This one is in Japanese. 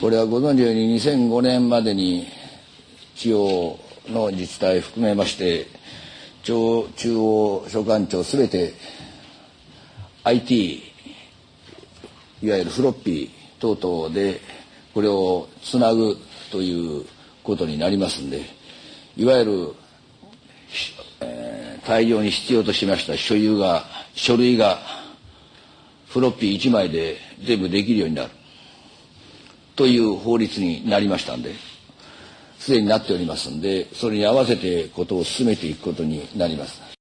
これはご存知のように2005年までに地方の自治体含めまして中央所管庁すべて IT いわゆるフロッピー等々でこれをつなぐということになりますんでいわゆる、えー、大量に必要としました所有が書類がフロッピー1枚で全部できるようになる。という法律になりましたんですでになっておりますんでそれに合わせてことを進めていくことになります。